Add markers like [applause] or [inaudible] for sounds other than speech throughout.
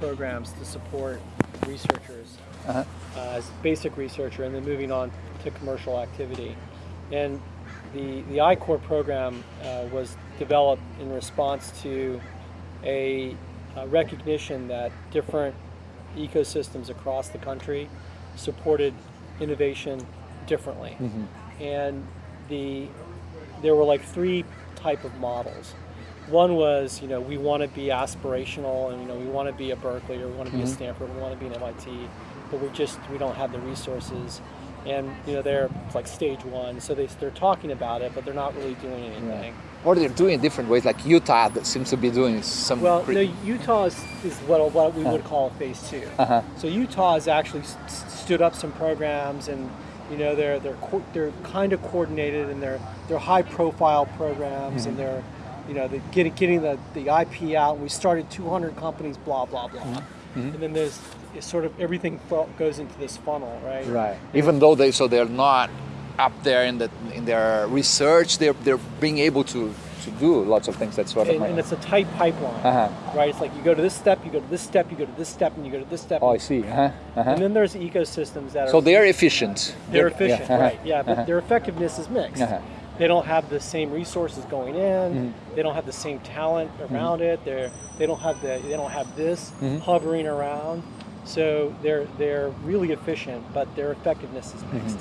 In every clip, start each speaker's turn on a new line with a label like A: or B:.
A: programs to support researchers
B: Uh-huh.
A: uh, as basic researcher and then moving on to commercial activity. And the, the I-Corps program uh, was developed in response to a, uh recognition that different ecosystems across the country supported innovation differently. And the there were like three type of models. One was, you know, we want to be aspirational and you know, we want to be a Berkeley or we want to be a Stanford, we want to be an MIT, but we just we don't have the resources. And you know, they're like stage one, so they they're talking about it, but they're not really doing anything.
B: Or they're doing it different ways, like Utah that seems to be doing some.
A: Well, no, Utah is, is what, what we would call phase 2
B: Uh-huh.
A: So Utah has actually stood up some programs, and you know they're they're co- they're kind of coordinated, and they're they're high profile programs,
B: Mm-hmm.
A: and they're you know they're getting getting the, the IP out. We started 200 companies, blah blah blah,
B: Mm-hmm.
A: and then there's it's sort of everything goes into this funnel, right?
B: Right. Even though they so they're not up there in the in their research, they're they're being able to to do lots of things that sort of.
A: And, and it's a tight pipeline,
B: Uh-huh.
A: right? It's like you go to this step, you go to this step, you go to this step, and you go to this step.
B: oh, I see. Uh-huh. Uh-huh.
A: And then there's ecosystems that are
B: So they're efficient.
A: they're efficient,
B: yeah, uh-huh,
A: right? Yeah, but
B: uh-huh.
A: their effectiveness is mixed. They don't have the same resources going in.
B: Mm-hmm.
A: They don't have the same talent around it. They're they don't have the they don't have this
B: Mm-hmm.
A: hovering around. So they're they're really efficient, but their effectiveness is
B: Mm-hmm.
A: mixed.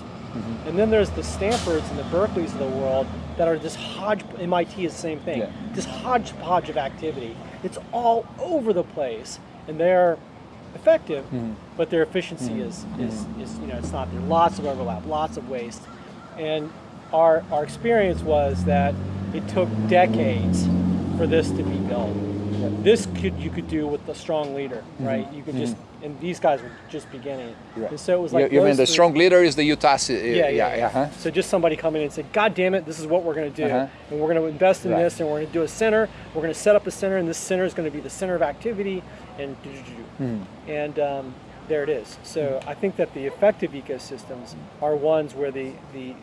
A: And then there's the Stanfords and the Berkeleys of the world that are this hodge. MIT is the same thing.
B: Yeah.
A: This hodgepodge of activity. It's all over the place, and they're effective,
B: Mm-hmm.
A: but their efficiency is, is is you know it's not there. Lots of overlap, lots of waste, and our our experience was that it took decades for this to be built. This could you could do with a strong leader, right? You could just and these guys were just beginning,
B: Right.
A: and so it was like
B: you, mean the strong leader is the Utah? ci-
A: yeah, yeah, yeah.
B: uh-huh.
A: So just somebody coming in and say, God damn it, this is what we're going to do.
B: Uh-huh.
A: And we're going to invest in
B: Right.
A: this and we're going to do a center. We're going to set up a center and this center is going to be the center of activity and do, do, do, do.
B: Hmm.
A: And um, there it is. So I think that the effective ecosystems are ones where the, the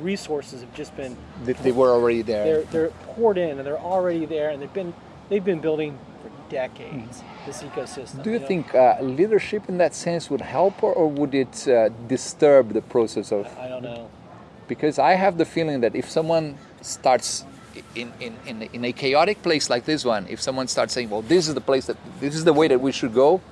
A: resources have just been,
B: They, they were already there.
A: they're, they're poured in and they're already there and they've been, they've been building for decades, this ecosystem.
B: Do you
A: know?
B: think uh, leadership in that sense would help, or, or would it uh, disturb the process of?
A: I don't know.
B: Because I have the feeling that if someone starts in, in, in, in a chaotic place like this one, if someone starts saying, "Well, this is the place that this is the way that we should go,"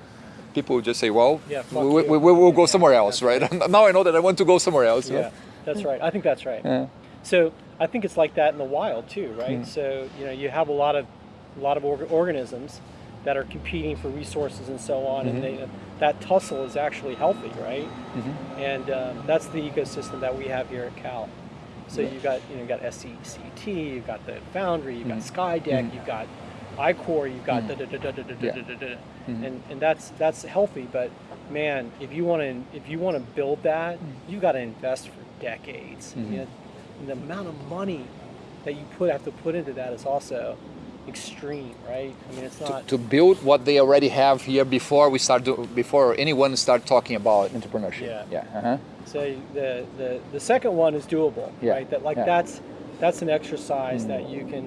B: people will just say, "Well,
A: Yeah,
B: we,
A: you."
B: we, we will go somewhere else, right?" [laughs] now I know that I want to go somewhere else. you know?
A: Yeah, that's right. I think that's right.
B: Yeah.
A: So I think it's like that in the wild too, right?
B: Mm.
A: So you know, you have a lot of a lot of org- organisms that are competing for resources and so on,
B: Mm-hmm.
A: and they, that tussle is actually healthy, right?
B: Mm-hmm.
A: And um, that's the ecosystem that we have here at Cal. So you've got you know, you've got SCET, you've got the Foundry, you've got SkyDeck, you've got I-Corps, you've got da da da da da da da
B: Yeah.
A: da da, and and that's that's healthy. But man, if you want to if you want to build that, you've got to invest for decades. You know, the amount of money that you put have to put into that is also extreme, right? I mean, it's not.
B: To build what they already have here before we start do, before anyone start talking about entrepreneurship.
A: Yeah.
B: Yeah. Uh-huh.
A: So the, the the second one is doable,
B: Yeah,
A: right? That like
B: yeah. Mm.
A: that's that's an exercise that you can,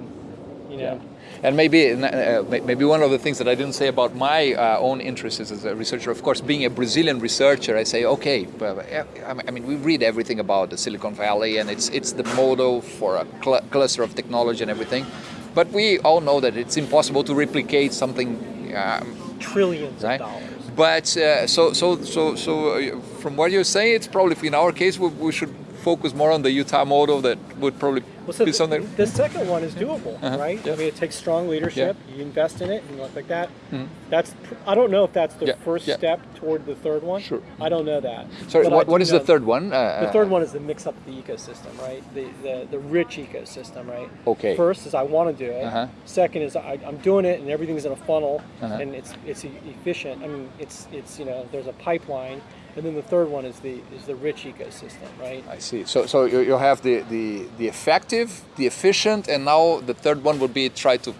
A: you know.
B: And maybe uh, maybe one of the things that I didn't say about my uh, own interests as a researcher, of course, being a Brazilian researcher, I say, okay, but, uh, I mean, we read everything about the Silicon Valley, and it's it's the model for a cl- cluster of technology and everything, but we all know that it's impossible to replicate something. Um,
A: trillions
B: Right.
A: of dollars.
B: but uh, so so so so uh, from what you're saying, it's probably in our case we, we should focus more on the Utah model. That would probably
A: Well, so
B: be
A: the,
B: something.
A: the second one is doable,
B: Uh-huh,
A: right?
B: yeah.
A: I mean, it takes strong leadership. You invest in it and look like that.
B: Mhm.
A: That's. I don't know if that's the
B: Yeah,
A: first
B: yeah.
A: step toward the third one.
B: Sure.
A: I don't know that.
B: Sorry,
A: But
B: what, what is the third one? Uh,
A: The third one is the mix up the ecosystem, right? The the, the rich ecosystem, right?
B: Okay.
A: First is I want to do it.
B: Uh-huh.
A: Second is I, I'm doing it and everything's in a funnel
B: Uh-huh.
A: and it's it's efficient. I mean, it's it's you know there's a pipeline, and then the third one is the is the rich ecosystem, right?
B: I see. So, so you, you have the, the, the effective, the efficient, and now the third one would be try to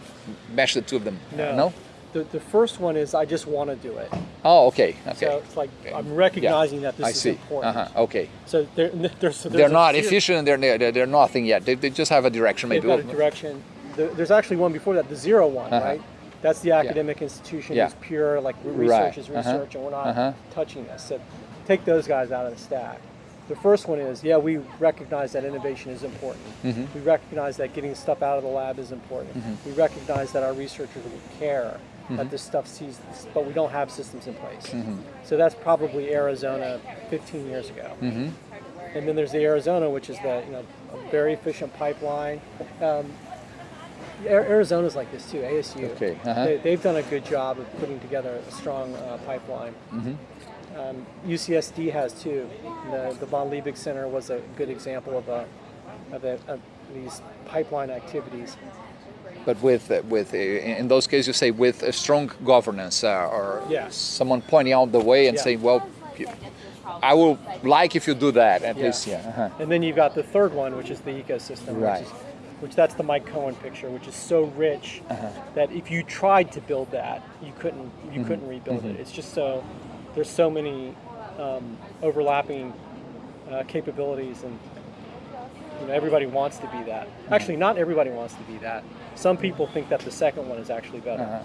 B: mesh the two of them.
A: No.
B: No?
A: The, the first one is I just want to do it.
B: Oh, okay. Okay.
A: So it's like I'm recognizing that this
B: I
A: is
B: see.
A: important.
B: Uh-huh. Okay.
A: So they're, [laughs] there's, so
B: They're not efficient they're, they're, they're nothing yet. They, they just have a direction
A: They've
B: maybe.
A: got a direction. There's actually one before that, the zero one,
B: Uh-huh.
A: right? That's the academic institution
B: Yeah.
A: who's pure, like re-
B: Right.
A: research is
B: Uh-huh.
A: research, and we're not
B: Uh-huh.
A: touching this. So take those guys out of the stack. The first one is, yeah, we recognize that innovation is important.
B: Mm-hmm.
A: We recognize that getting stuff out of the lab is important. We recognize that our researchers would care
B: Mm-hmm.
A: that this stuff sees, this, but we don't have systems in place.
B: Mm-hmm.
A: So that's probably Arizona 15 years ago.
B: Mm-hmm.
A: And then there's the Arizona, which is the you know a very efficient pipeline. Um, Arizona's like this too. ASU.
B: Okay, uh-huh.
A: They, they've done a good job of putting together a strong uh, pipeline.
B: Mm-hmm.
A: Um, UCSD has too. The, the von Liebig Center was a good example of a of, a, of these pipeline activities.
B: But with uh, with uh, in those cases, you say with a strong governance uh, or
A: Yeah.
B: someone pointing out the way and
A: Yeah.
B: saying, well, I will like if you do that. At
A: Yeah.
B: least, yeah. Uh-huh.
A: And then you've got the third one, which is the ecosystem,
B: Right.
A: which, is, which that's the Mike Cohen picture, which is so rich
B: Uh-huh.
A: that if you tried to build that, you couldn't you
B: Mm-hmm.
A: couldn't rebuild it. It's just so there's so many um, overlapping uh, capabilities, and you know everybody wants to be that. Actually, not everybody wants to be that. Some people think that the second one is actually better.
B: Uh-huh.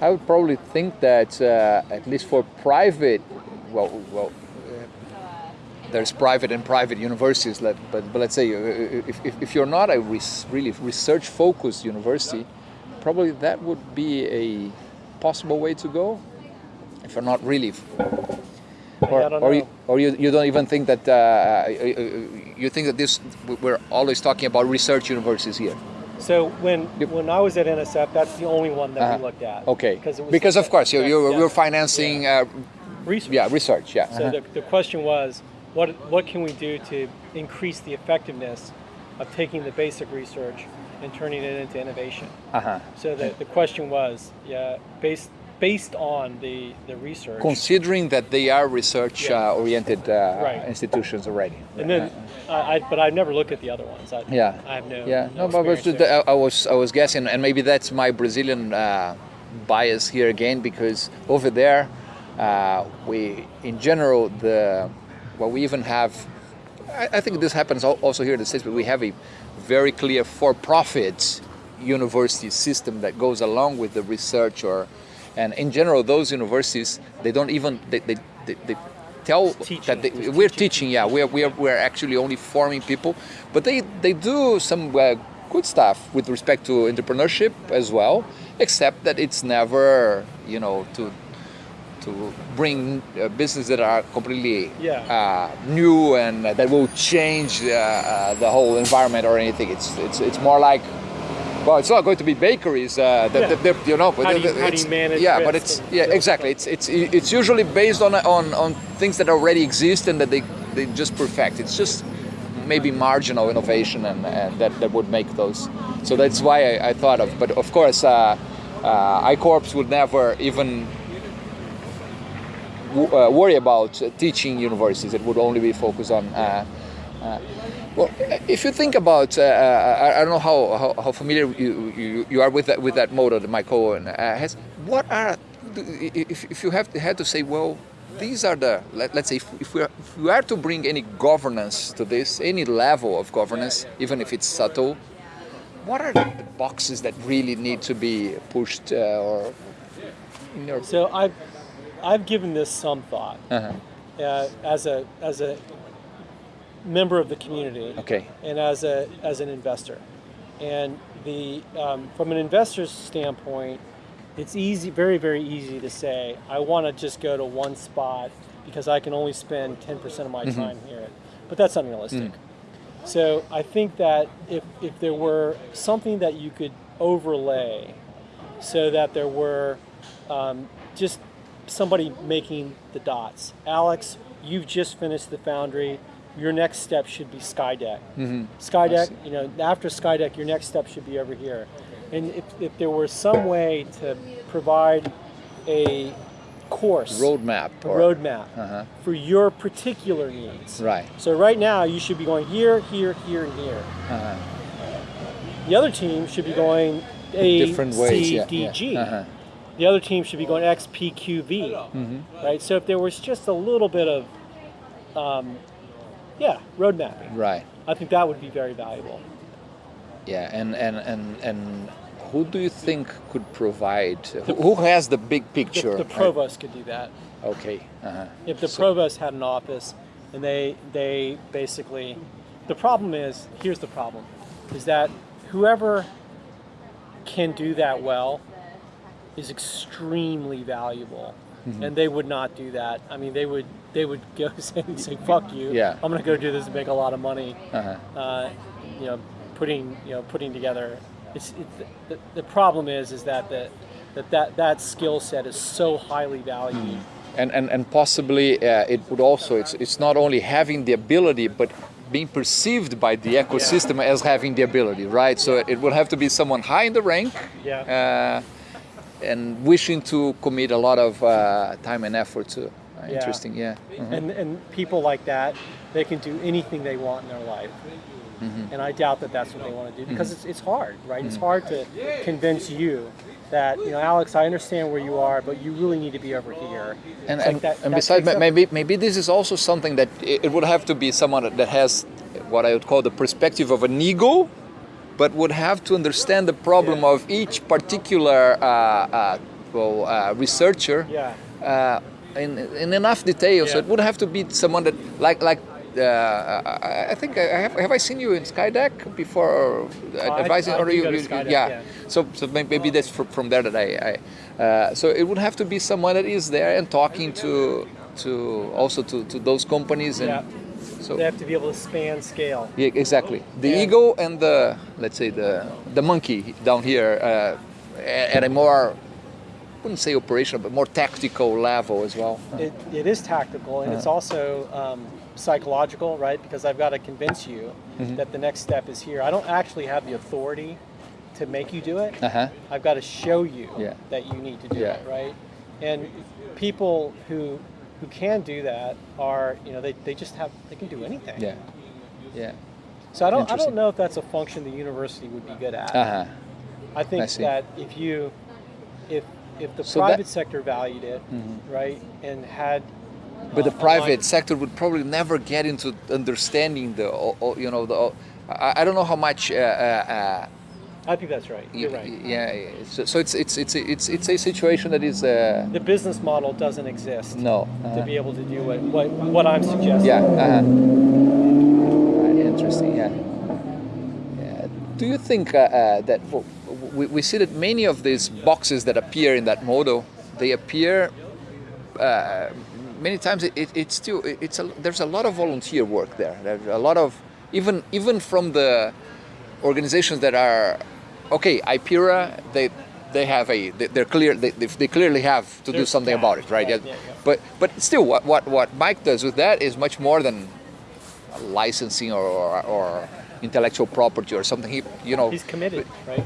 B: I would probably think that uh, at least for private, well, well, uh, there's private and private universities. But, but let's say uh, if, if, if you're not a res- really research-focused university, probably that would be a possible way to go. If you're not really, or, or, you, or you, you don't even think that uh, uh, you think that this we're always talking about research universities here.
A: So when when I was at NSF, that's the only one that
B: Uh-huh.
A: we looked at.
B: Okay,
A: because it was
B: because of course you you
A: yeah,
B: you're financing. Uh,
A: research.
B: Yeah, research. Yeah.
A: So
B: uh-huh.
A: the, the question was, what what can we do to increase the effectiveness of taking the basic research and turning it into innovation?
B: uh-huh.
A: So the, the question was, yeah, based based on the the research,
B: Considering that they are research-oriented uh,
A: Right.
B: institutions already.
A: and then I, I but I've never looked at the other ones. I,
B: Yeah.
A: I have no
B: yeah,
A: no,
B: no, but, but the- I, I was I was guessing, and maybe that's my Brazilian uh, bias here again, because over there, uh, we in general the well we even have. I, I think this happens also here in the states, but we have a very clear for-profit university system that goes along with the research or and in general those universities they don't even they, they, they, they tell that they, we're
A: teaching.
B: teaching yeah we're, we're, we're actually only forming people but they they do some uh, good stuff with respect to entrepreneurship as well except that it's never you know to to bring uh, business that are completely
A: Yeah.
B: uh, new and uh, that will change uh, uh, the whole environment or anything it's it's it's more like well, it's not going to be bakeries, uh, that,
A: Yeah.
B: that- that, you know. But
A: How do you- how do
B: it's-
A: you manage
B: Yeah, but it's yeah, exactly. It's it's it's usually based on on on things that already exist and that they they just perfect. It's just maybe marginal innovation and, and that that would make those. So that's why I, I thought of. But of course, uh, uh, I-Corps would never even w- uh, worry about uh, teaching universities. It would only be focused on. Uh, uh, well, if you think about, uh, I, I don't know how, how, how familiar you, you, you are with that with that motto that Mike Cohen uh, has. What are, if, if you have had to say, well, these are the let, let's say if, if we are, if we are to bring any governance to this, any level of governance, even if it's subtle, what are the boxes that really need to be pushed uh, or in your
A: So I've I've given this some thought
B: uh
A: uh, as a as a member of the community.
B: Okay.
A: and as a as an investor. And the um, from an investor's standpoint, it's easy, very very easy to say I want to just go to one spot because I can only spend 10% of my time here. But that's unrealistic. So I think that if if there were something that you could overlay, so that there were um, just somebody making the dots. Alex, you've just finished the foundry. Your next step should be Skydeck. Skydeck, you know, after Skydeck, your next step should be over here. And if, if there were some way to provide a course,
B: roadmap
A: a roadmap
B: Uh-huh.
A: for your particular needs.
B: right.
A: So right now, you should be going here, here, here, and here.
B: Uh-huh.
A: The other team should be going A,
B: Different ways.
A: C,
B: yeah,
A: D,
B: yeah.
A: G.
B: Uh-huh.
A: The other team should be going X, P, Q, V.
B: Mm-hmm.
A: Right. So if there was just a little bit of, um, yeah, road mapping,
B: Right.
A: I think that would be very valuable.
B: Yeah, and and and and who do you think could provide? Who, who has the big picture?
A: the provost could do that.
B: Okay. Uh-huh.
A: If the
B: So-
A: provost had an office and they they basically the problem is here's the problem is that whoever can do that well is extremely valuable
B: Mm-hmm.
A: and they would not do that i mean they would they would go [laughs] say, say fuck you.
B: Yeah.
A: i'm going to go do this and make a lot of money.
B: Uh-huh.
A: uh, you know putting you know putting together. It's, it's the, the problem is is that the, that that that skill set is so highly valued.
B: And, and, and possibly uh, it would also it's, it's not only having the ability but being perceived by the ecosystem as having the ability right? So it would have to be someone high in the rank
A: Yeah.
B: uh, and wishing to commit a lot of uh, time and effort to
A: Yeah.
B: interesting yeah Mhm.
A: and and people like that they can do anything they want in their life
B: Mm-hmm.
A: and i doubt that that's what they want to do because it's, it's hard right it's hard to convince you that you know alex i understand where you are but you really need to be over here
B: and,
A: like
B: and,
A: that-
B: and
A: that
B: besides
A: takes
B: ma-
A: up-
B: maybe maybe this is also something that it, it would have to be someone that- that has what i would call the perspective of an ego but would have to understand the problem
A: Yeah.
B: of each particular uh, uh, well, uh, researcher
A: yeah
B: uh, in, in enough detail. So it would have to be someone that, like, like uh, I, I think I have, have I seen you in Skydeck before uh, advising,
A: I
B: or you, you-
A: Skydeck,
B: yeah.
A: yeah.
B: So, so may- maybe that's fr- from there that I, I uh, so it would have to be someone that is there and talking to, to also to, to those companies and.
A: Yeah.
B: So
A: they have to be able to span scale
B: yeah, exactly. The
A: Yeah.
B: ego and the let's say the the monkey down here uh, at a more wouldn't say operational, but more tactical level as well.
A: it, it is tactical and it's also um, psychological right because i've got to convince you
B: Mm-hmm.
A: that the next step is here i don't actually have the authority to make you do it
B: Uh huh.
A: I've got to show you
B: Yeah.
A: that you need to do
B: Yeah.
A: it, right? And people who who can do that are, you know, they, they just have they can do anything.
B: Yeah. Yeah.
A: So I don't I don't know if that's a function the university would be good at.
B: Uh huh.
A: I think
B: I
A: that if you if if the
B: So that-
A: private sector valued it, right, and had
B: But the
A: uh,
B: private sector would probably never get into understanding the, you know, the. I, I don't know how much. Uh, uh,
A: I think that's right.
B: uh,
A: You're right.
B: Yeah. yeah. So, so it's it's it's it's it's a situation that is. Uh,
A: The business model doesn't exist
B: no.
A: to
B: uh-huh.
A: be able to do what what, what I'm suggesting.
B: Yeah. Uh-huh. Right, interesting. Yeah. yeah. Do you think uh, uh, that well, we, we see that many of these boxes that appear in that model, they appear uh, many times. It, it, it's still it- it's a, there's a lot of volunteer work there. There's a lot of even even from the organizations that are okay. IPIRA they they have a they- they're clear they, they clearly have to do something
A: that,
B: about it, right? yeah,
A: yeah.
B: But but still, what, what what Mike does with that is much more than licensing or, or, or intellectual property or something. He you know
A: He's committed, right?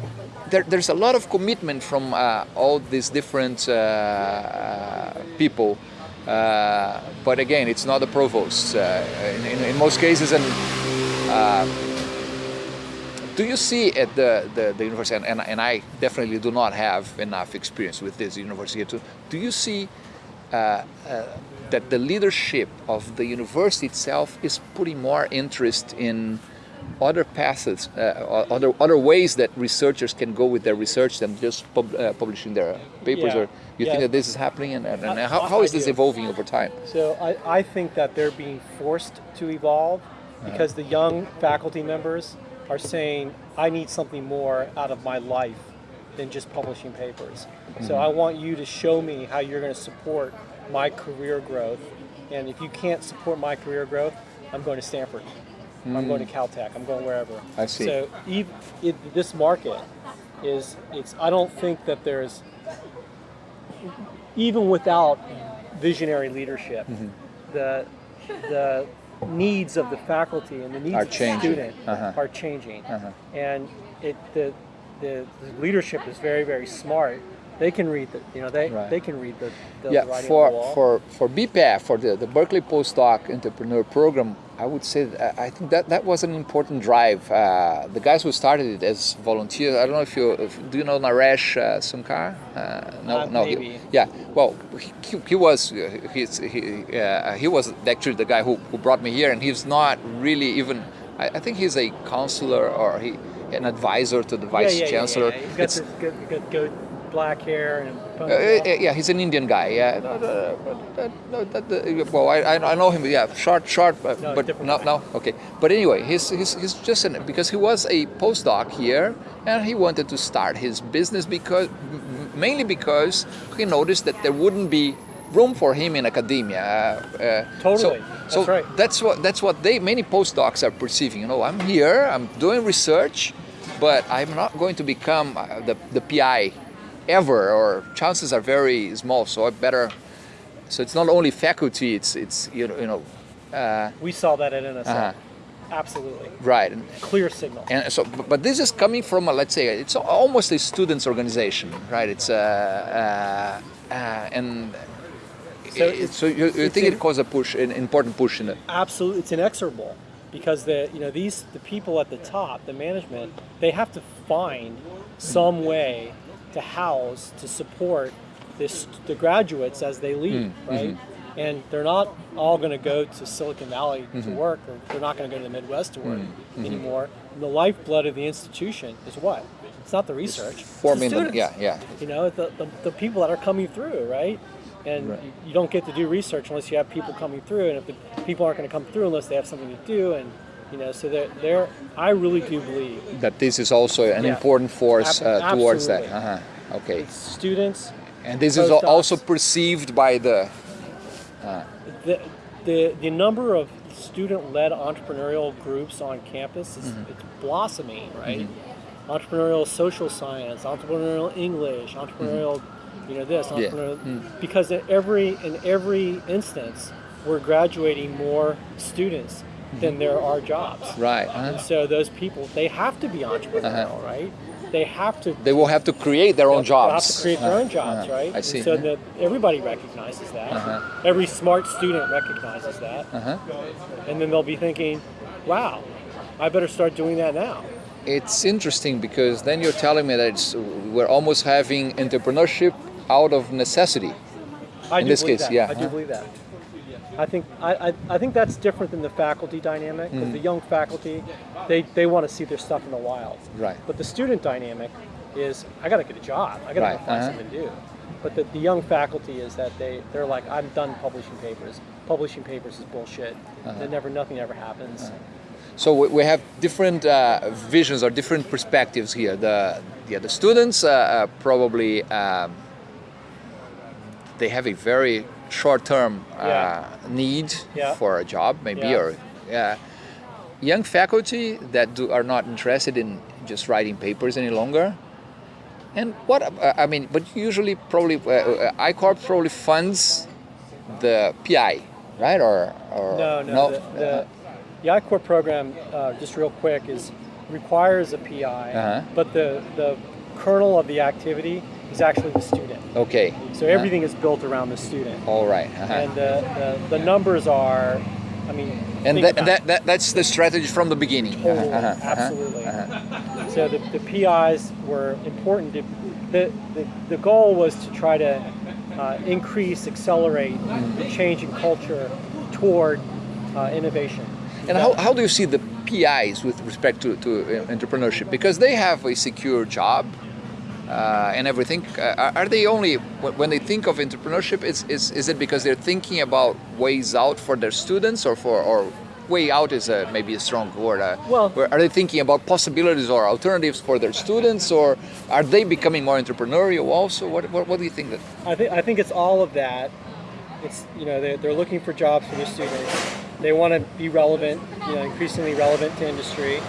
B: there, there's a lot of commitment from uh, all these different uh, uh, people. Uh, but again, it's not the provost uh, in, in, in most cases. And uh, do you see at the, the, the university, and, and, and I definitely do not have enough experience with this university, to, do you see uh, uh, that the leadership of the university itself is putting more interest in other paths, uh, other other ways that researchers can go with their research than just pub, uh, publishing their papers?
A: Yeah,
B: Or you
A: yeah.
B: think that this is happening, and, and, and
A: I-
B: how, how is this evolving over time?
A: So I, I think that they're being forced to evolve because the young faculty members are saying, I need something more out of my life than just publishing papers. So I want you to show me how you're going to support my career growth. And if you can't support my career growth, I'm going to Stanford. I'm going to Caltech. I'm going wherever.
B: I see.
A: So ev it, this market is, it's, I don't think that there's, even without visionary leadership,
B: Mm-hmm.
A: the the needs of the faculty and the needs
B: Are
A: of the
B: changing.
A: student
B: Uh-huh.
A: are changing,
B: Uh-huh.
A: and it the, the the leadership is very very smart. They can read the you know they
B: Right.
A: they can read the, the
B: yeah,
A: writing
B: for
A: on the wall.
B: for for BPAF for the, the Berkeley Postdoc Entrepreneur Program, I would say that, I think that that was an important drive. Uh, the guys who started it as volunteers. I don't know if you if, do you know Naresh uh, Sunkar? Uh, no,
A: Uh,
B: no. he- yeah. Well, he, he was uh, he's, he uh, he was actually the guy who, who brought me here, and he's not really even. I, I think he's a counselor or he an advisor to the
A: Yeah,
B: vice
A: yeah, yeah,
B: chancellor.
A: Yeah, He's got
B: It's-
A: this good, good, good black hair and.
B: Uh, uh, yeah, he's an Indian guy. Yeah, no, no, no, uh, well, I, I I know him. Yeah, short, short, but,
A: No,
B: but no, no, okay. But anyway, he's, he's, he's just an, because he was a postdoc here, and he wanted to start his business because mainly because he noticed that there wouldn't be room for him in academia. Uh, uh,
A: Totally.
B: So,
A: That's
B: so
A: right.
B: that's what that's what they many postdocs are perceiving. You know, I'm here, I'm doing research, but I'm not going to become uh, the the PI ever, or chances are very small. So I better. So it's not only faculty; it's it's you know you know, uh,
A: We saw that at NSF.
B: Uh-huh.
A: Absolutely.
B: right. And,
A: Clear signal.
B: and so, but, this is coming from a, let's say it's almost a students' organization, right? It's uh, uh, uh, and.
A: So
B: it-
A: it's-
B: so you, you
A: it's
B: think
A: in-
B: it caused a push, an important push in it?
A: Absolutely, it's inexorable because the you know these the people at the top, the management, they have to find some way to house to support this the graduates as they leave, mm, mm-hmm. right? And they're not all going to go to Silicon Valley to mm-hmm. work, or they're not going to go to the Midwest to work mm, mm-hmm. anymore. And the lifeblood of the institution is what? It's not the research. it's the
B: Forming them,
A: students.
B: yeah, yeah.
A: You know, the, the, the people that are coming through, right? And
B: Right.
A: You, you don't get to do research unless you have people coming through, and if the people aren't going to come through unless they have something to do, and you know, so they're I really do believe
B: that this is also an
A: Yeah.
B: important force uh, towards that. Uh-huh. Okay.
A: it's students,
B: And this is also perceived by the.
A: the, the, the number of student-led entrepreneurial groups on campus is
B: Mm-hmm.
A: it's blossoming, right? Entrepreneurial social science, entrepreneurial English, entrepreneurial, you know, this,
B: Mm-hmm. Yeah.
A: entrepreneurial, because in every in every instance, we're graduating more students than there are jobs.
B: Right. uh-huh.
A: And so those people, they have to be entrepreneurial, right? They have to.
B: They will have to create their own
A: jobs.
B: Jobs.
A: have to create their
B: Uh,
A: own jobs,
B: uh,
A: right?
B: I see.
A: And so
B: uh-huh.
A: that everybody recognizes that.
B: Uh-huh.
A: Every smart student recognizes that,
B: Uh-huh.
A: and then they'll be thinking, "Wow, I better start doing that now."
B: It's interesting because then you're telling me that it's, we're almost having entrepreneurship out of necessity.
A: I
B: In
A: do
B: this
A: believe
B: case,
A: that.
B: yeah,
A: I do believe that. I think I, I, I think that's different than the faculty dynamic. 'cause
B: Mm.
A: the young faculty, they, they want to see their stuff in the wild.
B: Right.
A: But the student dynamic is I got to get a job. I got to
B: Right,
A: find
B: uh-huh.
A: something to do. But the, the young faculty is that they they're like I'm done publishing papers. Publishing papers is bullshit.
B: Uh-huh.
A: Then never nothing ever happens.
B: So we, we have different uh, visions or different perspectives here. The yeah, the students uh, uh, probably um, they have a very short-term uh,
A: Yeah.
B: need
A: Yeah.
B: for a job, maybe,
A: Yeah.
B: or uh, young faculty that do, are not interested in just writing papers any longer. And what uh, I mean, but usually probably uh, uh, I-Corps probably funds the PI, right? Or, or
A: No, no. The, the, the I-Corps program, uh, just real quick, is requires a PI,
B: Uh-huh.
A: but the the kernel of the activity is actually the student.
B: okay.
A: So everything is built around the student,
B: All right. uh-huh.
A: and the, the, the numbers are, I mean,
B: And that, that, that that's the strategy from the beginning.
A: Totally,
B: Uh-huh, uh-huh,
A: absolutely.
B: uh-huh.
A: So the, the PIs were important. To, the, the the goal was to try to uh, increase, accelerate the change in culture toward uh, innovation.
B: And how, how do you see the PIs with respect to, to uh, entrepreneurship? Because they have a secure job uh, and everything. Uh, are- they only, when they think of entrepreneurship, is, is, is it because they're thinking about ways out for their students or for, or way out is a, maybe a strong word. Uh,
A: Well-
B: are they thinking about possibilities or alternatives for their students or are they becoming more entrepreneurial also? What, what, what do you think that?
A: I think I think it's all of that. It's you know they're, they're looking for jobs for their students. They want to be relevant, you know, increasingly relevant to industry.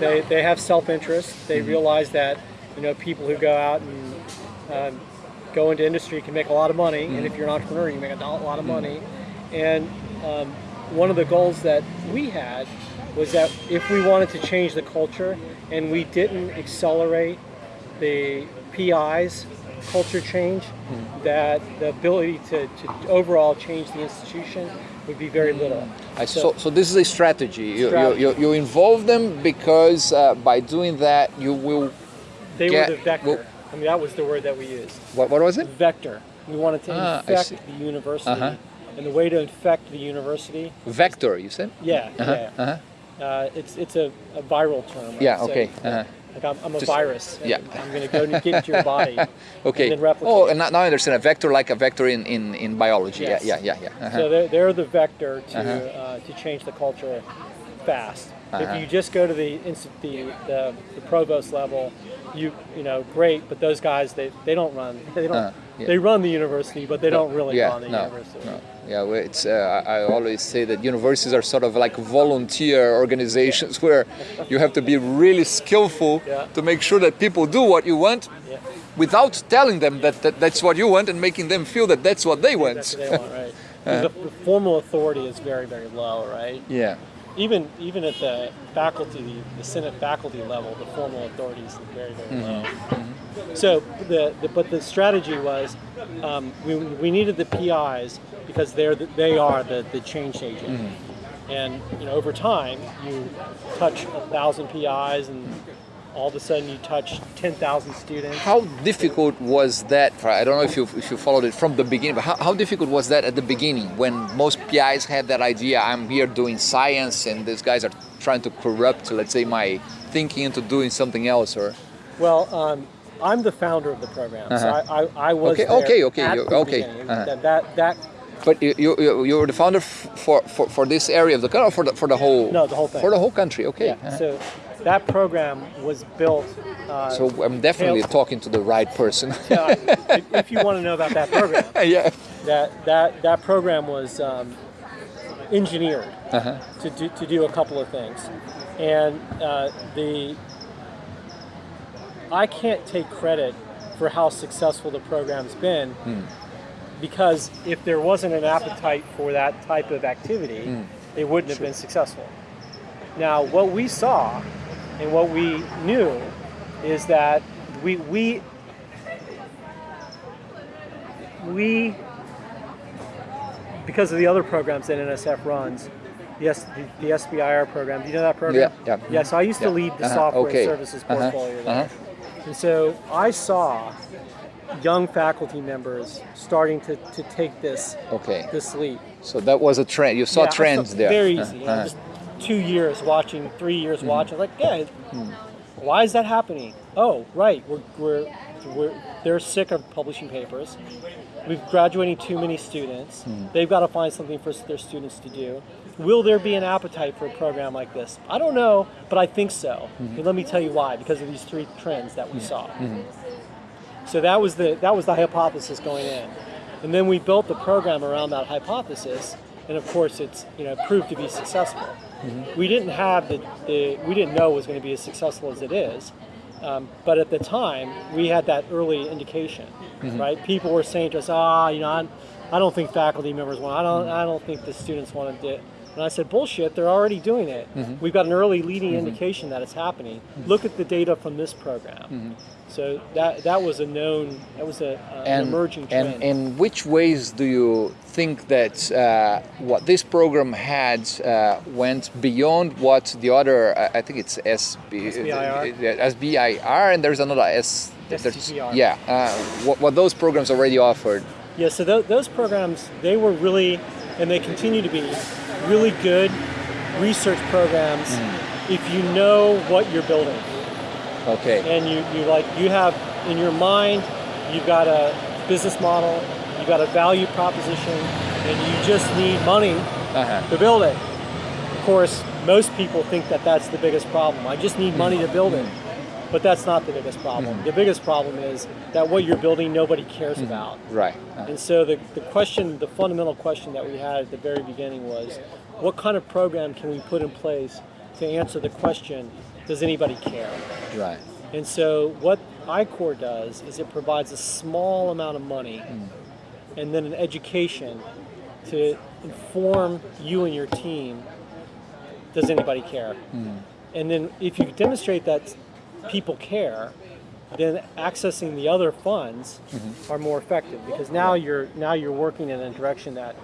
A: They, they have self-interest. They realize that you know people who go out and um, go into industry can make a lot of money, and if you're an entrepreneur, you make a lot of money. And um, one of the goals that we had was that if we wanted to change the culture and we didn't accelerate the PI's culture change, that the ability to, to overall change the institution would be very little.
B: I, so, so this is a strategy. You,
A: Strategy.
B: You, you, you involve them because uh, by doing that you will.
A: They
B: get-
A: were the vector.
B: well-
A: I mean, that was the word that we used.
B: What, what was it?
A: Vector. We wanted to
B: Ah,
A: infect the university,
B: Uh-huh.
A: and the way to infect the university,
B: Vector, you said?
A: yeah,
B: Uh-huh,
A: yeah.
B: uh-huh.
A: Uh, it's it's a, a viral term. I
B: Yeah,
A: would
B: okay. Uh-huh.
A: Like I'm, I'm a
B: Just-
A: virus.
B: yeah.
A: I'm going to go and get into your body. [laughs]
B: Okay.
A: And
B: oh, and now I understand. A vector like a vector in, in, in biology.
A: Yes.
B: Yeah, yeah, yeah, yeah. Uh-huh.
A: So they're, they're the vector to
B: Uh-huh.
A: uh, to change the culture fast.
B: Uh-huh.
A: If you just go to the, the the the provost level, you you know great, but those guys they, they don't run [laughs] they don't
B: Uh, yeah.
A: they run the university, but they don't really
B: yeah,
A: run the
B: no,
A: university.
B: no. Yeah, it's. Uh, I always say that universities are sort of like volunteer organizations where you have to be really skillful to make sure that people do what you want without telling them that, that that's what you want and making them feel that that's what they want.
A: that's what they want, right? [laughs] the, the formal authority is very very low, right?
B: yeah.
A: Even even at the faculty, the, Senate faculty level, the formal authority is very very
B: Mm-hmm.
A: low. So the, the but the strategy was um, we, we needed the PIs because they're the, they are the, the change agent.
B: Mm-hmm.
A: And you know over time you touch a thousand PIs and all of a sudden you touch ten thousand students.
B: How difficult was that? I don't know if you if you followed it from the beginning, but how, how difficult was that at the beginning when most PIs had that idea? I'm here doing science, and these guys are trying to corrupt, let's say, my thinking into doing something else, or
A: Well, um, I'm the founder of the program, so
B: Uh-huh.
A: I, I, I was
B: Okay, okay, okay, okay, uh-huh.
A: That, that that
B: But you, you, you you were the founder for, for, for this area of the country, or for the, for the whole?
A: No, the whole thing.
B: For the whole country, okay.
A: yeah.
B: uh-huh.
A: So that program was built. Uh,
B: So I'm definitely talking to the right person. [laughs]
A: yeah, if, if you want to know about that program, [laughs]
B: yeah.
A: that that that program was um, engineered
B: Uh-huh.
A: to do, to do a couple of things, and uh, the I can't take credit for how successful the program's been because if there wasn't an appetite for that type of activity, it wouldn't have been successful. Now, what we saw and what we knew is that we we we because of the other programs that NSF runs, yes, the, the SBIR program. Do you know that program?
B: Yeah, yeah.
A: Yeah. So I used to lead the
B: Uh-huh,
A: software
B: okay.
A: services
B: Uh-huh,
A: portfolio there.
B: uh-huh.
A: And so I saw young faculty members starting to, to take this
B: Okay.
A: this leap.
B: So that was a trend. You saw
A: Yeah,
B: trends
A: saw-
B: there.
A: Very easy. Just two years watching, three years
B: Mm-hmm.
A: watching. Like, yeah, why is that happening? Oh, right. We're, we're, we're they're sick of publishing papers. We've graduating too many students.
B: Mm-hmm.
A: They've got to find something for their students to do. Will there be an appetite for a program like this? I don't know, but I think so.
B: Mm-hmm.
A: And let me tell you why. Because of these three trends that we saw. So that was the that was the hypothesis going in, and then we built the program around that hypothesis, and of course it's you know proved to be successful. We didn't have the, the we didn't know it was going to be as successful as it is, um, but at the time we had that early indication, right? People were saying to us, ah, you know, I'm, I don't think faculty members want, I don't I don't think the students want to do it. And I said, bullshit, they're already doing it. We've got an early leading indication that it's happening. Look at the data from this program. So that that was a known, that was a, a, an emerging trend.
B: And in which ways do you think that uh, what this program had uh, went beyond what the other, uh, I think it's SB,
A: SBIR?
B: uh, SBIR, and there's another S.
A: STTR.
B: Yeah, uh, what, what those programs already offered.
A: Yeah, so tho- those programs, they were really, and they continue to be, really good research programs if you know what you're building.
B: Okay.
A: And you, you like, you have in your mind, you've got a business model, you've got a value proposition, and you just need money
B: Uh-huh.
A: to build it. Of course, most people think that that's the biggest problem. I just need money to build it. But that's not the biggest problem. Mm-hmm. The biggest problem is that what you're building, nobody cares mm-hmm. about.
B: Right. Uh,
A: And so the, the question, the fundamental question that we had at the very beginning was, what kind of program can we put in place to answer the question, does anybody care?
B: right.
A: And so what I-Corps does is it provides a small amount of money mm. and then an education to inform you and your team, does anybody care? Mm. And then if you demonstrate that people care, then accessing the other funds mm-hmm. are more effective because now you're now you're working in a direction that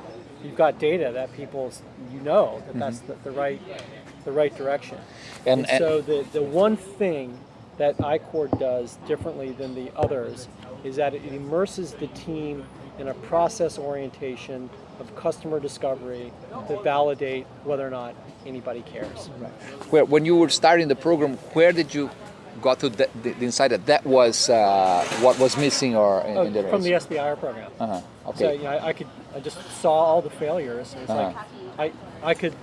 A: you've got data that people you know that that's mm-hmm. the, the right the right direction.
B: And-
A: And, so the, the one thing that I-Corps does differently than the others is that it immerses the team in a process orientation of customer discovery to validate whether or not anybody cares.
B: Where, when you were starting the program, where did you got to the, the, the insight that that was uh, what was missing or in,
A: Oh,
B: in the
A: from the? SBIR program.
B: uh-huh.
A: So
B: Okay.
A: you know, I, I could I just saw all the failures. It's
B: Uh-huh.
A: like I I could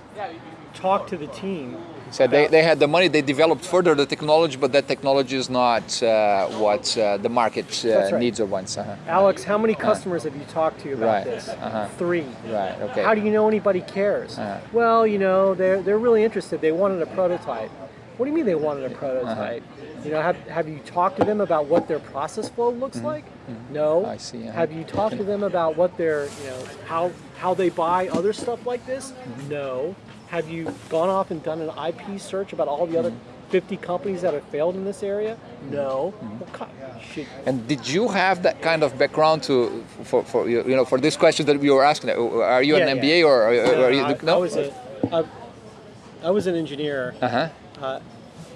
A: talk to the team.
B: So they, they had the money, they developed further the technology, but that technology is not uh, what uh, the market uh,
A: right.
B: needs or wants. Uh-huh.
A: Alex, how many customers have you talked to about
B: Right.
A: this?
B: Uh-huh.
A: Three.
B: Right, okay.
A: How do you know anybody cares?
B: Uh-huh.
A: Well, you know, they're they're really interested. They wanted a prototype. What do you mean they wanted a prototype? You know, have have you talked to them about what their process flow looks like? No.
B: Mm-hmm. I see, uh-huh.
A: Have you talked to them about what their, you know, how how they buy other stuff like this?
B: Mm-hmm.
A: No. Have you gone off and done an IP search about all the other
B: Mm-hmm.
A: 50 companies that have failed in this area? No. Well, co-
B: And did you have that kind of background to for, for you you know for this question that we were asking? uh, Are you
A: Yeah,
B: an
A: yeah.
B: MBA or are,
A: No,
B: are you
A: I, I was a, I, I was an engineer
B: uh huh
A: uh,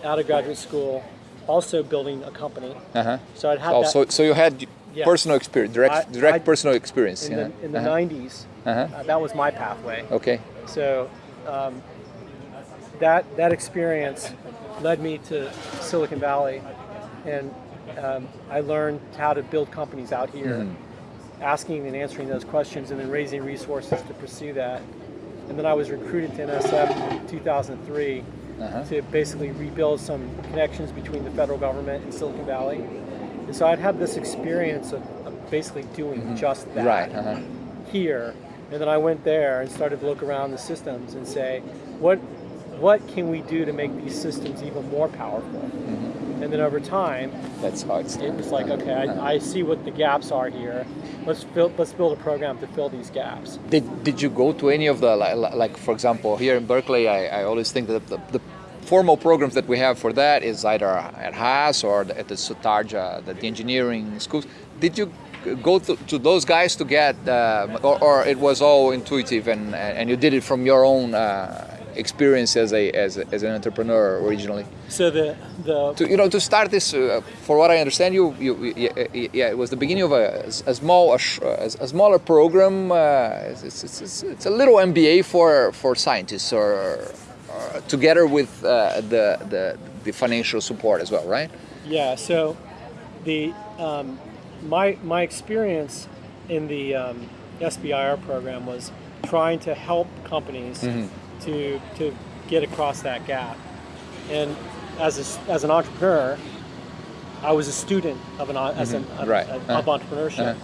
A: out of graduate school, also building a company.
B: uh huh.
A: So I'd had
B: Oh, so so you had
A: Yes.
B: personal experience, direct
A: I-
B: direct
A: I-
B: personal experience.
A: in
B: yeah.
A: the in the
B: uh-huh.
A: 90s.
B: Uh-huh.
A: Uh, that was my pathway.
B: Okay.
A: So um, that that experience led me to Silicon Valley, and um, I learned how to build companies out here,
B: Mm-hmm.
A: asking and answering those questions, and then raising resources to pursue that. And then I was recruited to NSF in 2003
B: Uh-huh.
A: to basically rebuild some connections between the federal government and Silicon Valley. And so I'd had this experience of, of basically doing just that.
B: Right. Uh-huh.
A: here, and then I went there and started to look around the systems and say, what what can we do to make these systems even more powerful?
B: Mm-hmm.
A: And then over time,
B: That's how it's
A: it was like, okay. I, I see what the gaps are here. Let's build let's build a program to fill these gaps.
B: Did, did you go to any of the like, like for example here in Berkeley I, I always think that the, the formal programs that we have for that is either at Haas or at the Sutardja the, the engineering schools did you go to, to those guys to get uh, or, or it was all intuitive and, and you did it from your own uh, experience as a, as as an entrepreneur originally
A: So the the
B: to you know to start this uh, for what I understand you, you yeah, yeah it was the beginning of a, a small a, a, smaller program uh, it's, it's, it's, it's a little MBA for for scientists or, or together with uh, the, the the financial support as well right
A: Yeah. So the um, my my experience in the um, SBIR program was trying to help companies to to get across that gap. And as a, as an entrepreneur, I was a student of an as an of,
B: Right.
A: of
B: Uh-huh.
A: entrepreneurship.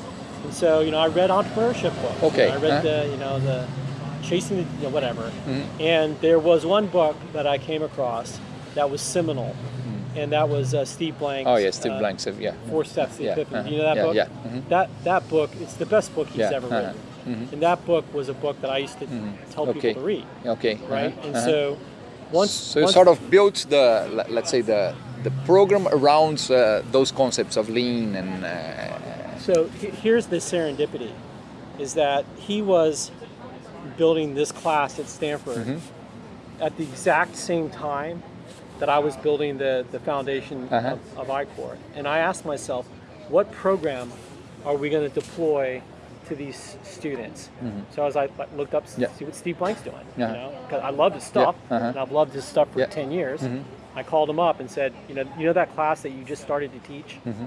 A: And so you know I read entrepreneurship books.
B: Okay.
A: I read
B: Uh-huh.
A: the you know the chasing the you know, whatever.
B: Mm-hmm.
A: And there was one book that I came across that was seminal, and that was uh, Steve Blank's.
B: Mm-hmm. oh yeah Steve
A: uh,
B: Blank yeah
A: Four Steps to
B: Yeah,
A: Epiphany.
B: uh-huh.
A: You know that
B: Yeah,
A: book?
B: yeah, mhm.
A: That that book, it's the best book he's ever
B: uh-huh,
A: written. And that book was a book that I used to tell
B: Okay.
A: people to read,
B: okay
A: right?
B: uh-huh,
A: And
B: uh-huh.
A: so once
B: so you
A: once-
B: sort of built the let's say the the program around uh, those concepts of lean and uh,
A: So here's the serendipity, is that he was building this class at Stanford
B: Mm-hmm.
A: at the exact same time that I was building the, the foundation
B: Uh-huh.
A: of, of I-Corps. And I asked myself, what program are we going to deploy to these students? So as I like, looked up,
B: Mm-hmm. Yeah.
A: see what Steve Blank's doing,
B: Yeah.
A: you know, because I love his stuff,
B: uh-huh.
A: and I've loved his stuff for
B: Yeah. Mm-hmm.
A: 10 years. I called him up and said, you know, you know that class that you just started to teach?
B: Mm-hmm.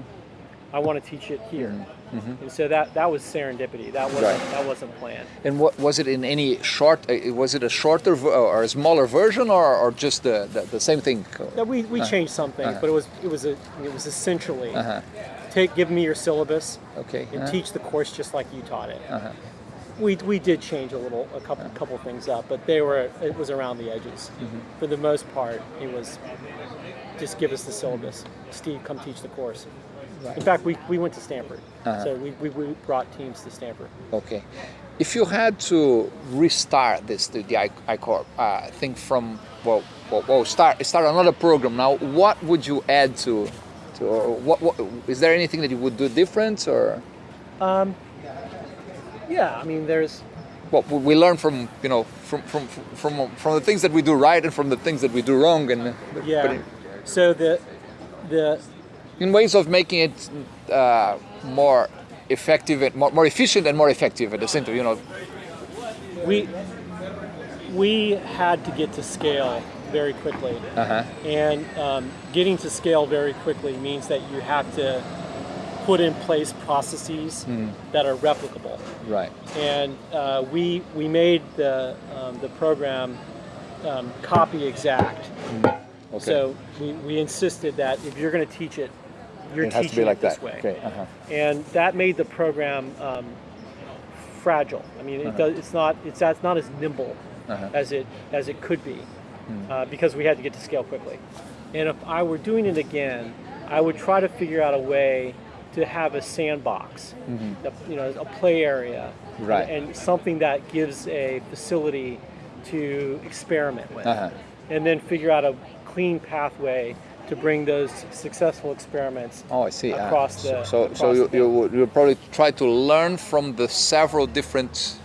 A: I want to teach it here. And so that that was serendipity. That wasn't
B: Right.
A: that wasn't planned.
B: And what was it in any short? uh, Was it a shorter or a smaller version, or, or just the, the, the same thing?
A: Now, we we changed some things, but it was it was a it was essentially take give me your syllabus
B: Okay.
A: and
B: uh-huh.
A: teach the course just like you taught it. We, we did change a little a couple couple things up, but they were it was around the edges. For the most part, it was just give us the syllabus. Steve, come teach the course. In fact, we, we went to Stanford, so we, we, we brought teams to Stanford.
B: Okay. If you had to restart this, the, the I- I-Corps uh, thing from well, well, well, start start another program now, what would you add to, or what, what is there anything that you would do different or?
A: Yeah, I mean, there's
B: Well, we learn from you know from from from from the things that we do right and from the things that we do wrong, and
A: yeah.
B: in-
A: So the the
B: in ways of making it uh, more effective and more, more efficient and more effective at the same time. You know,
A: we we had to get to scale very quickly.
B: Uh-huh.
A: And um, getting to scale very quickly means that you have to put in place processes that are replicable.
B: Right.
A: And uh, we we made the um, the program um, copy exact.
B: Okay.
A: So we, we insisted that if you're going to teach it, you're
B: it has to
A: teaching
B: be like
A: it this
B: that.
A: way.
B: Okay. Uh-huh.
A: And that made the program um, fragile. I mean, it
B: Uh-huh.
A: does, it's not it's, it's not as nimble
B: Uh-huh.
A: as it as it could be
B: Hmm.
A: uh, because we had to get to scale quickly. And if I were doing it again, I would try to figure out a way to have a sandbox, a, you know, a play area.
B: Right.
A: and something that gives a facility to experiment with,
B: Uh-huh.
A: and then figure out a clean pathway to bring those successful experiments
B: Oh, I see. Ah,
A: across the.
B: so so, so
A: across
B: you, you would- you probably try to learn from the several different.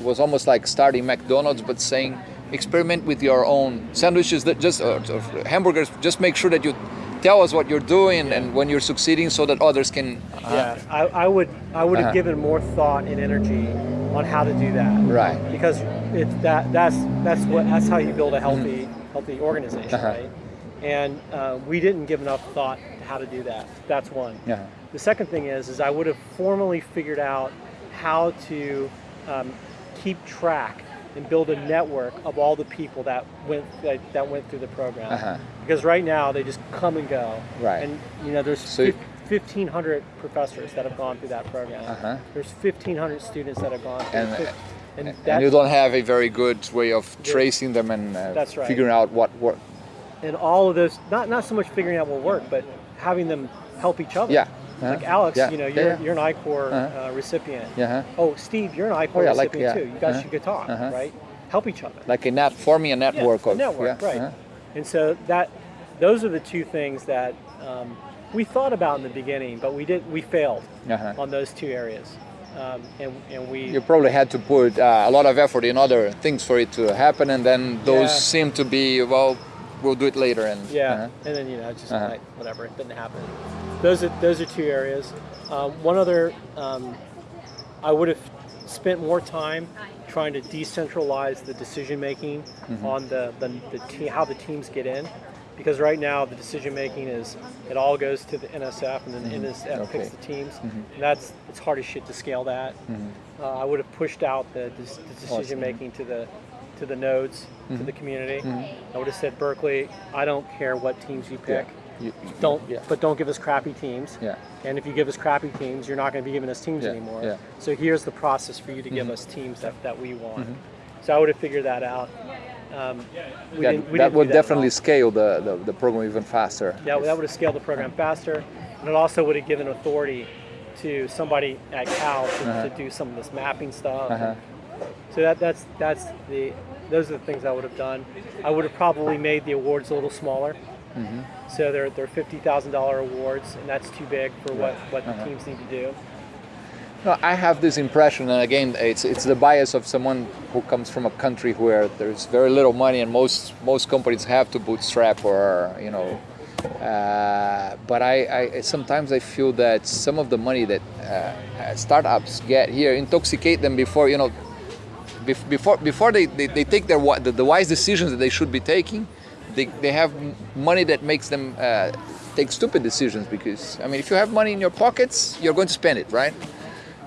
B: It was almost like starting McDonald's, but saying experiment with your own sandwiches that just or, or hamburgers. Just make sure that you tell us what you're doing and when you're succeeding, so that others can. uh,
A: Yeah, I, I would I would have
B: Uh-huh.
A: given more thought and energy on how to do that.
B: Right.
A: Because it's that that's that's what that's how you build a healthy healthy organization,
B: Uh-huh.
A: right? And uh, we didn't give enough thought to how to do that. That's one.
B: Yeah.
A: The second thing is is I would have formally figured out how to um, keep track and build a network of all the people that went that, that went through the program.
B: Uh-huh.
A: Because right now they just come and go.
B: Right.
A: And you know there's
B: So-
A: fif- 1,500 professors that have gone through that program.
B: Uh-huh.
A: There's 1,500 students that have gone through.
B: And,
A: and,
B: And you don't have a very good way of tracing them and uh,
A: That's right.
B: figuring out what worked.
A: and all of those, not not so much figuring out what worked, but having them help each other.
B: Yeah.
A: Like
B: Uh-huh.
A: Alex,
B: Yeah.
A: you know, you're,
B: yeah.
A: you're an I-Corps
B: Uh-huh.
A: uh, recipient.
B: Yeah. huh?
A: Oh, Steve, you're an I-Corps
B: Oh, yeah, like-
A: recipient
B: yeah.
A: too. You guys
B: Uh-huh.
A: should go talk, right? Help each other.
B: Like a net, forming a network
A: yeah,
B: of
A: a network,
B: yeah,
A: right? And so that those are the two things that um, we thought about in the beginning, but we did we failed on those two areas, um, and and we
B: You probably had to put uh, a lot of effort in other things for it to happen, and then those
A: Yeah.
B: seem to be well, we'll do it later. And
A: Yeah,
B: uh-huh.
A: and then you know, just
B: Uh-huh.
A: like whatever, it didn't happen. Those are those are two areas. Um, one other, um, I would have spent more time trying to decentralize the decision making
B: Mm-hmm.
A: on the the, the te- how the teams get in, because right now the decision making is it all goes to the NSF and then the NSF
B: Mm-hmm. Okay. Mm-hmm.
A: picks the teams. And that's it's hard as shit to scale that. Uh, I would have pushed out the, the, the decision making to the to the nodes
B: Mm-hmm.
A: to the community. I would have said Berkeley, I don't care what teams you pick.
B: You- you-
A: Don't,
B: Yeah.
A: but don't give us crappy teams.
B: Yeah.
A: And if you give us crappy teams, you're not going to be giving us teams
B: Yeah,
A: anymore.
B: yeah. Mm-hmm.
A: So here's the process for you to give us teams that, that we want. So I would have figured that out. Um, we
B: that
A: didn't, we
B: that would
A: at all.
B: definitely scale the, the, the program even faster.
A: Yeah, that would have scaled the program faster, and it also would have given authority to somebody at Cal to, to do some of this mapping stuff.
B: Uh-huh.
A: So that that's that's the those are the things I would have done. I would have probably made the awards a little smaller.
B: Mm-hmm.
A: So they're they're fifty thousand dollar awards, and that's too big for what what
B: Uh-huh.
A: the teams need to do.
B: No, I have this impression, and again, it's it's the bias of someone who comes from a country where there's very little money, and most most companies have to bootstrap or you know. Uh, but I, I sometimes I feel that some of the money that uh, startups get here intoxicate them before you know bef- before before they, they, they take their the, the wise decisions that they should be taking they, they have money that makes them uh, take stupid decisions because I mean if you have money in your pockets you're going to spend it right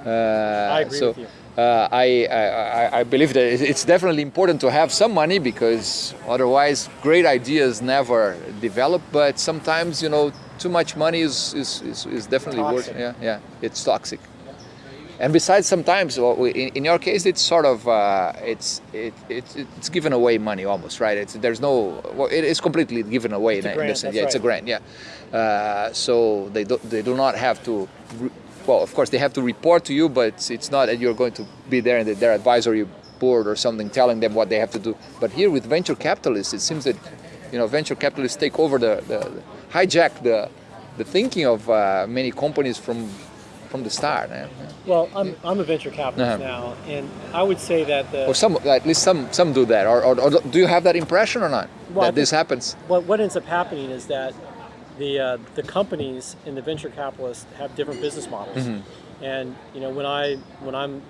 B: uh, I
A: agree
B: so,
A: with you.
B: Uh, I, I, I- I believe that it's definitely important to have some money because otherwise great ideas never develop but sometimes you know too much money is, is, is, is definitely worse
A: Toxic.
B: yeah yeah it's toxic and besides, sometimes, well, we- in, in your case, it's sort of uh, it's it, it's it's given away money almost, right? It's there's no well, it is completely given away
A: It's a
B: in,
A: grant,
B: the sense.
A: that's
B: Yeah, it's a grant. Yeah, uh, so they do they do not have to. Re- well, of course, they have to report to you, but it's not that you're going to be there in the, their advisory board or something, telling them what they have to do. But here with venture capitalists, it seems that you know venture capitalists take over the, the, the hijack the the thinking of uh, many companies from from the start. eh?
A: Well, I'm, I'm a venture capitalist
B: Uh-huh.
A: now, and I would say that the
B: Or some, at least some, some do that. Or, or, or do you have that impression or not?
A: Well,
B: that this happens?
A: what, what ends up happening is that the uh, the companies and the venture capitalists have different business models,
B: Mm-hmm.
A: and you know when I when I'm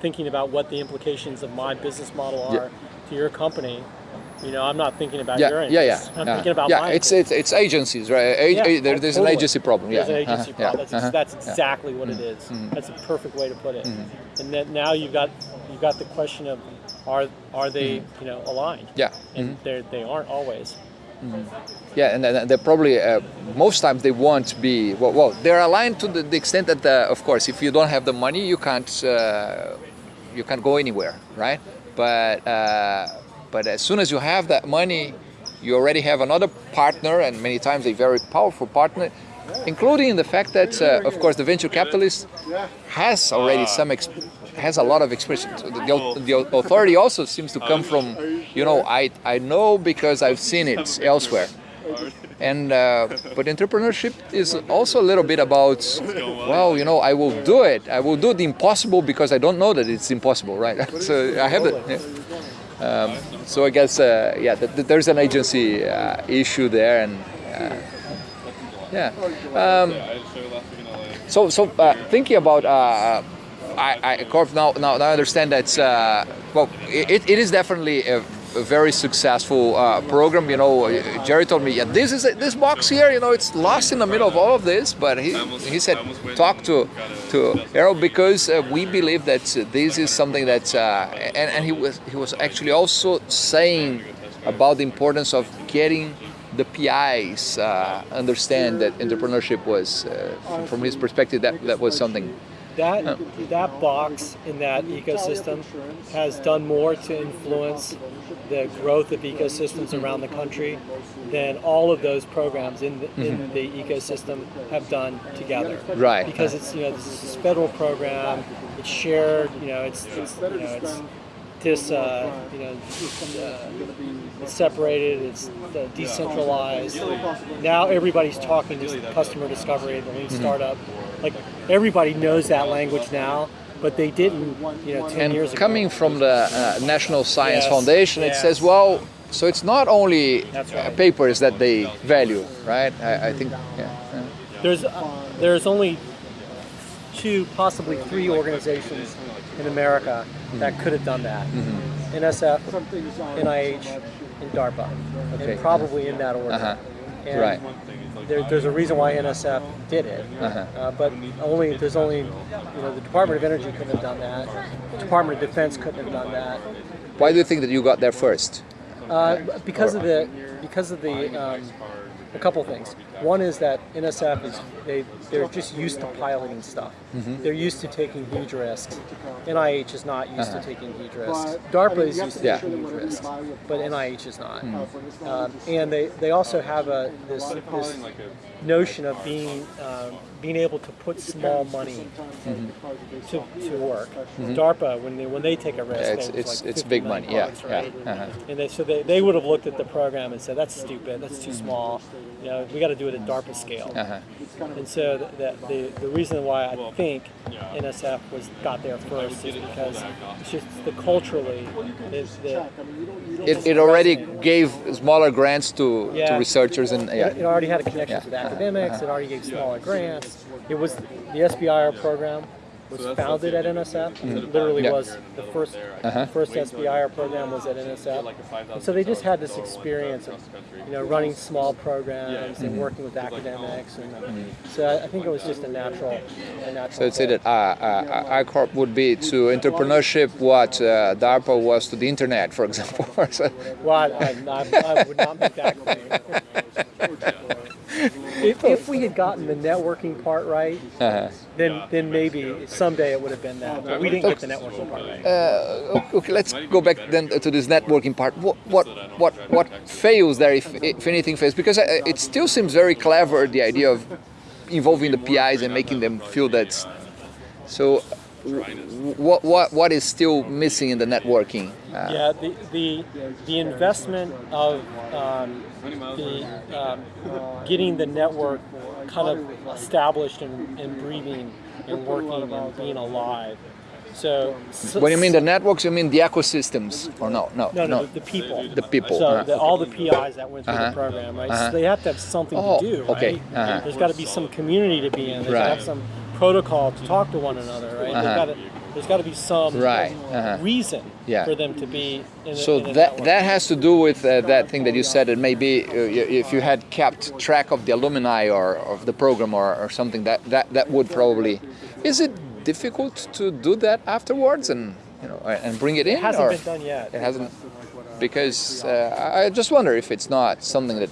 A: thinking about what the implications of my business model
B: Yeah.
A: are to your company, You know, I'm not thinking about
B: Yeah,
A: your
B: yeah, yeah.
A: I'm
B: yeah.
A: thinking about
B: yeah, it's, it's it's agencies, right? A-
A: Yeah,
B: there- there's an agency problem.
A: There's
B: yeah.
A: an agency
B: uh-huh,
A: problem.
B: Yeah.
A: That's,
B: uh-huh.
A: that's
B: yeah. Mm-hmm.
A: exactly what it is. That's a perfect way to put it. And then now you've got you've got the question of are are they
B: Mm-hmm.
A: you know aligned?
B: Yeah.
A: And they they aren't always.
B: Yeah, and they're probably uh, most times they won't be well. well they're aligned to the, the extent that, uh, of course, if you don't have the money, you can't uh, you can't go anywhere, right? But uh, but as soon as you have that money, you already have another partner, and many times a very powerful partner, including the fact that, uh, of course, the venture capitalist has already some has a lot of experience. The, the, the authority also seems to come from, you know, I I know because I've seen it elsewhere. And uh, but entrepreneurship is also a little bit about, well, you know, I will do it. I will do the impossible because I don't know that it's impossible, right? [laughs] so I have the. Um, so I guess, uh, yeah, th- th- there's an agency uh, issue there, and uh, yeah. Um, so, so uh, thinking about, uh, I, I, Corp, now, now, now I understand that, uh, well, it, it is definitely a, a very successful uh, program. You know, Jerry told me, yeah, this is this box here. You know, it's lost in the middle of all of this, but he, he said, talk to to Errol because uh, we believe that this is something that, uh, and, and he was he was actually also saying about the importance of getting the PIs uh, understand that entrepreneurship was, uh, from his perspective, that, that was something.
A: That that box in that ecosystem has done more to influence the growth of ecosystems around the country than all of those programs in the, in the ecosystem have done together.
B: Right.
A: Because it's you know this is this federal program. It's shared. You know it's, it's you know it's this uh, you know uh, it's separated. It's uh, decentralized. Now everybody's talking to customer discovery, the lean startup. Like everybody knows that language now, but they didn't, you know, ten
B: And
A: years ago.
B: coming from the uh, National Science
A: Yes,
B: Foundation, it says, well, so it's not only uh,
A: right.
B: papers that they value, right? I, I think, yeah.
A: There's uh, there's only two, possibly three organizations in America that could have done that.
B: Mm-hmm.
A: NSF, NIH, and DARPA,
B: Okay.
A: and probably in that order.
B: Uh-huh.
A: And
B: Right.
A: There, there's a reason why NSF did it,
B: Uh-huh.
A: uh, but only there's only you know the Department of Energy couldn't have done that. The Department of Defense couldn't have done that.
B: Why do you think that you got there first?
A: Uh, because of the because of the um, a couple things. One is that NSF is they they're just used to piloting stuff. They're used to taking huge risks. NIH is not used to taking huge risks. DARPA is used to
B: Yeah.
A: taking huge risks, but NIH is not. Um, and they, they also have a this this notion of being um, being able to put small money to, to work. DARPA when they when they take a risk,
B: Yeah, it's- it's-
A: like
B: it's big
A: million
B: money, yeah,
A: bucks,
B: yeah, uh-huh.
A: And they, so they, they would have looked at the program and said, that's stupid, that's too small. You know, we got to do it at DARPA scale.
B: Uh-huh.
A: And so th- that the, the reason why I think NSF was got there first is because it's just the culturally, is the,
B: It, it already gave smaller grants to, to researchers and
A: it,
B: yeah.
A: it already had a connection
B: Yeah.
A: with academics. It already gave smaller grants. It was the SBIR program was founded at NSF. It literally
B: Yeah.
A: was the first
B: Uh-huh.
A: first SBIR program was at NSF. And so they just had this experience of you know running small programs and working with academics, and so I, I think it was just a natural, a natural.
B: So I'd say that uh, uh, I-Corps would be to entrepreneurship what uh, DARPA was to the internet, for example. [laughs] So-
A: Well, I, I, I, I would not make that claim. [laughs] if, if we had gotten the networking part right,
B: uh-huh.
A: then then maybe someday it would have been that. But we didn't get the networking part right.
B: Uh, okay, let's go back then to this networking part. What what what what fails there, if if anything fails? Because uh, it still seems very clever the idea of involving the PIs and making them feel that. So, what what what is still missing in the networking? Uh,
A: Yeah, the the, the investment of um, the um, getting the network kind of established and, and breathing and working and being alive. So, so
B: When you mean the networks, you mean the ecosystems, or no? No,
A: No, no, the, the people.
B: The people,
A: So
B: uh-huh.
A: the, all the PIs that went through
B: Uh-huh.
A: the program, right?
B: Uh-huh.
A: So they have to have something
B: Oh,
A: to do,
B: okay,
A: right?
B: uh-huh.
A: There's got to be some community to be in. There's got to
B: Right.
A: have some protocol to talk to one another, right? They've
B: Uh-huh.
A: got to There's got to be some
B: Right, uh-huh.
A: reason
B: Yeah.
A: for them to be in. a-
B: So
A: in
B: that that has to do with uh, that thing that you said. That maybe uh, if you had kept track of the alumni or of the program or, or something, that, that that would probably. Is it difficult to do that afterwards and you know and bring it in?
A: It hasn't
B: or
A: been done yet.
B: It hasn't because uh, I I just wonder if it's not something that.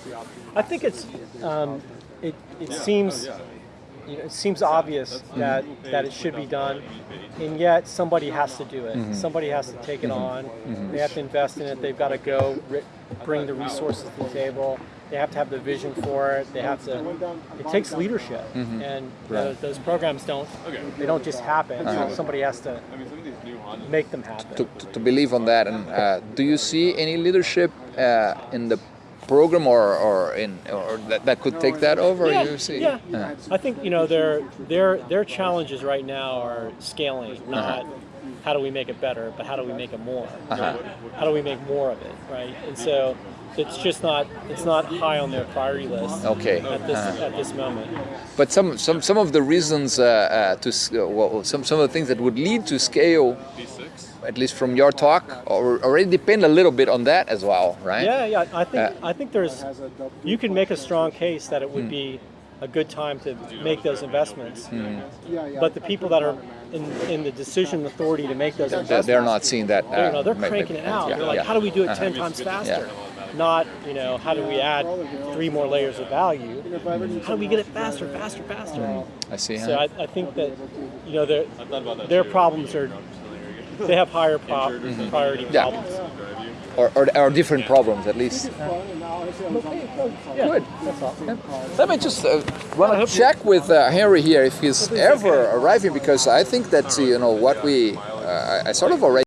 A: I think it's um, it, it seems you know, it seems obvious that that it should be done, and yet somebody has to do it. Somebody has to take it on. They have to invest in it. They've got to go bring the resources to the table. They have to have the vision for it. They have to. It takes leadership, and tho- those programs don't. They don't just happen. Somebody has to make them happen.
B: to, to, to believe on that. And uh, do you see any leadership uh, in the program or, or in or that, that could take that over?
A: Yeah,
B: You see?
A: yeah.
B: Uh,
A: I think you know their their their challenges right now are scaling, not how do we make it better, but how do we make it more?
B: Uh-huh.
A: How do we make more of it, right? And so it's just not it's not high on their priority list
B: Okay.
A: at this
B: Uh-huh.
A: at this moment.
B: But some, some, some of the reasons uh, uh, to uh, well, some, some of the things that would lead to scale, at least from your talk, or already depend a little bit on that as well, right?
A: Yeah, yeah. I think
B: Uh,
A: I think there's you can make a strong case that it would be a good time to make those investments. But the people that are in, in the decision authority to make those
B: They're,
A: investments,
B: they're not seeing that. Uh,
A: they're, no, they're cranking it out.
B: yeah,
A: they're like,
B: yeah.
A: how do we do it
B: Uh-huh.
A: 10 times faster? Not, you know, how do we add three more layers of value? How do we get it faster, faster, faster?
B: I see.
A: So? I, I think that, you know, their, their problems are, they have higher pro- priority
B: Mm-hmm. Yeah.
A: problems.
B: or, or, or different problems at least.
A: Yeah,
B: Good. Let me just uh, want to check with uh, Henry here if he's ever arriving because I think that you know what we uh, I I sort of already.